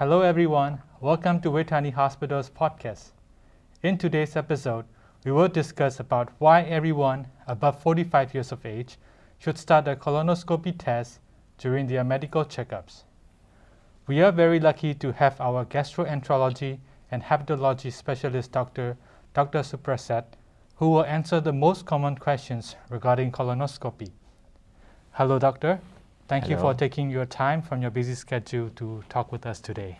Hello, everyone. Welcome to Vejthani Hospital's podcast. In today's episode, we will discuss about why everyone above 45 years of age should start a colonoscopy test during their medical checkups. We are very lucky to have our gastroenterology and hepatology specialist doctor, Dr. Suprasad, who will answer the most common questions regarding colonoscopy. Hello, doctor. Thank Hello. you for taking your time from your busy schedule to talk with us today.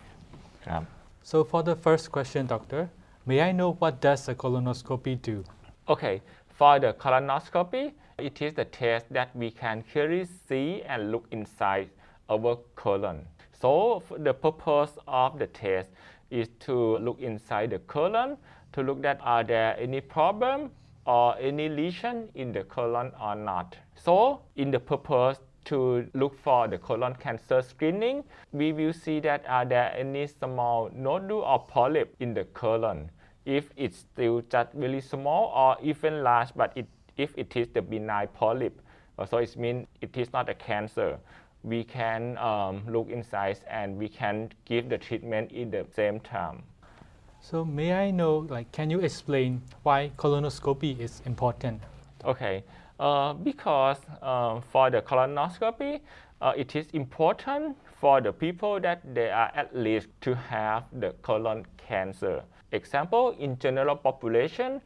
So for the first question, doctor, may I know what does a colonoscopy do? Okay, for the colonoscopy, it is the test that we can clearly see and look inside our colon. So the purpose of the test is to look inside the colon to look that are there any problem or any lesion in the colon or not. So in the purpose to look for the colon cancer screening, we will see that are there any small nodule or polyp in the colon. If it's still just really small or even large, but it, if it is the benign polyp, uh, so it means it is not a cancer. We can um, look inside and we can give the treatment in the same time. So may I know, like, can you explain why colonoscopy is important? Okay, because uh, for the colonoscopy, uh, it is important for the people that they are at least to have the colon cancer. Example, in general population,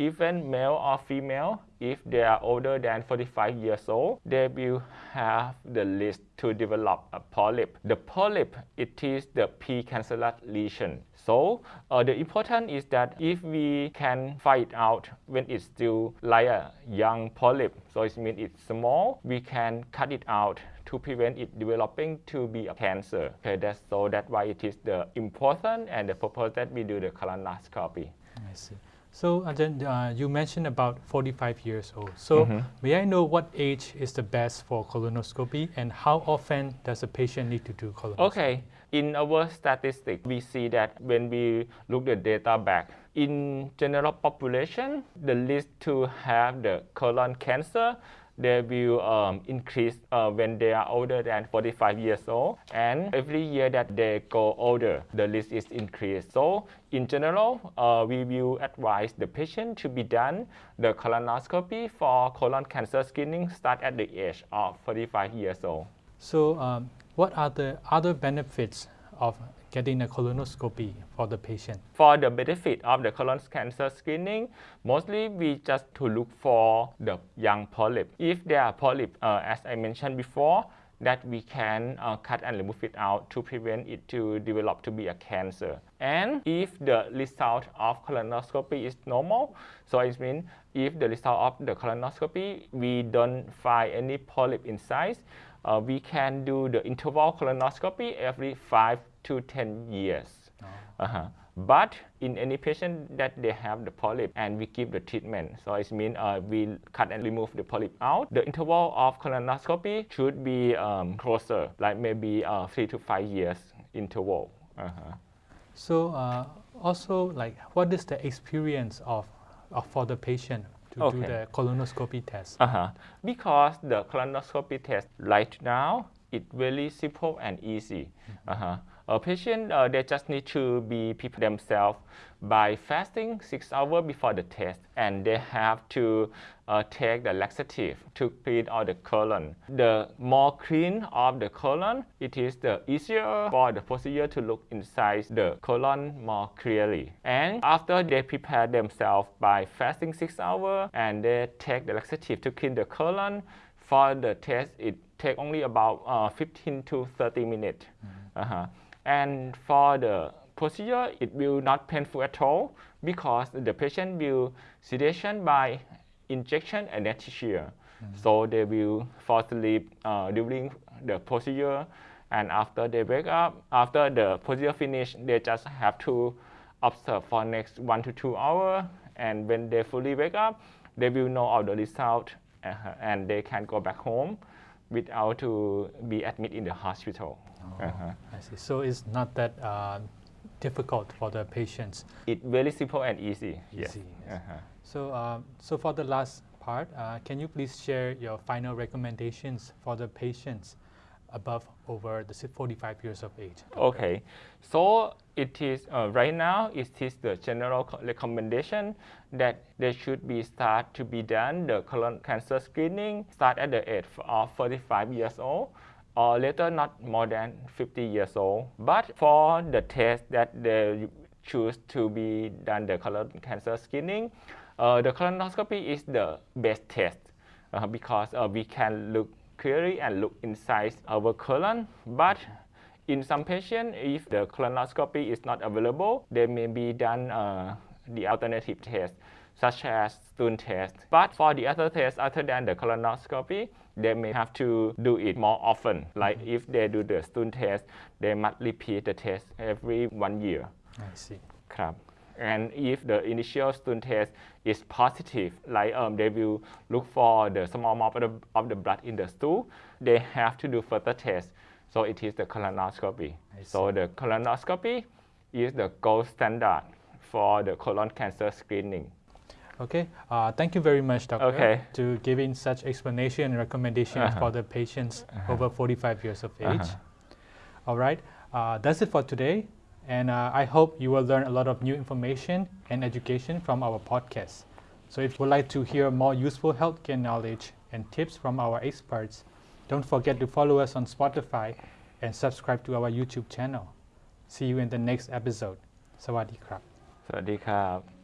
even male or female, if they are older than 45 years old, they will have the risk to develop a polyp. The polyp, it is the precancerous lesion. So uh, the important is that if we can find out when it's still like a young polyp, so it means it's small, we can cut it out to prevent it developing to be a cancer. Okay, that's so that's why it is the important and the purpose that we do the colonoscopy. I see. So then uh, you mentioned about 45 years old. So Mhm. may I know what age is the best for colonoscopy and how often does a patient need to do colonoscopy? Okay, in our statistic, we see that when we look the data back, in general population, the least to have the colon cancer, they will um, increase uh, when they are older than 45 years old. And every year that they go older, the risk is increased. So in general, uh, we will advise the patient to be done the colonoscopy for colon cancer screening start at the age of 45 years old. So um, what are the other benefits of getting a colonoscopy for the patient? For the benefit of the colon cancer screening, mostly we just to look for the young polyp. If there are polyp, uh, as I mentioned before, that we can uh, cut and remove it out to prevent it to develop to be a cancer. And if the result of colonoscopy is normal, so it means if the result of the colonoscopy we don't find any polyp inside, uh, we can do the interval colonoscopy every 5 to 10 years. Uh-huh. But in any patient that they have the polyp and we give the treatment, so it means uh, we cut and remove the polyp out. The interval of colonoscopy should be um, closer, like maybe uh, three to five years interval. Uh-huh. So uh, also like what is the experience of, of for the patient to do the colonoscopy test? Uh-huh. Because the colonoscopy test right now, it really simple and easy. Uh-huh. A patient, uh, they just need to be prepare themselves by fasting six hours before the test, and they have to uh, take the laxative to clean out the colon. The more clean of the colon, it is the easier for the procedure to look inside the colon more clearly. And after they prepare themselves by fasting six hours and they take the laxative to clean the colon, for the test it take only about uh, 15 to 30 minutes. Uh-huh. And for the procedure, it will not painful at all because the patient will sedation by injection and anesthesia. So they will fall asleep uh, during the procedure, and after they wake up, after the procedure finish, they just have to observe for next one to two hours. And when they fully wake up, they will know all the result, uh, and they can go back home without to be admitted in the hospital. Uh-huh. I see. So it's not that uh, difficult for the patients. It's very simple and easy. Easy, yes. Uh-huh. So, um, so for the last part, uh, can you please share your final recommendations for the patients above over the 45 years of age? Okay, so it is uh, right now it is the general recommendation that they should be start to be done the colon cancer screening start at the age of 45 years old or later not more than 50 years old. But for the test that they choose to be done the colon cancer screening, uh, the colonoscopy is the best test uh, because uh, we can look clearly and look inside our colon. But in some patients, if the colonoscopy is not available, they may be done uh, the alternative test, such as stool test. But for the other tests other than the colonoscopy, they may have to do it more often. Like if they do the stool test, they must repeat the test every one year. I see. ครับ and if the initial stool test is positive like um, they will look for the small amount of the, of the blood in the stool they have to do further test so it is the colonoscopy so the colonoscopy is the gold standard for the colon cancer screening Okay, uh, thank you very much, doctor, Okay. to giving such explanation and recommendations Uh-huh. for the patients over 45 years of age. Uh-huh. All right, uh, that's it for today, and uh, I hope you will learn a lot of new information and education from our podcast. So if you would like to hear more useful healthcare knowledge and tips from our experts, don't forget to follow us on Spotify and subscribe to our YouTube channel. See you in the next episode. สวัสดีครับ สวัสดีครับ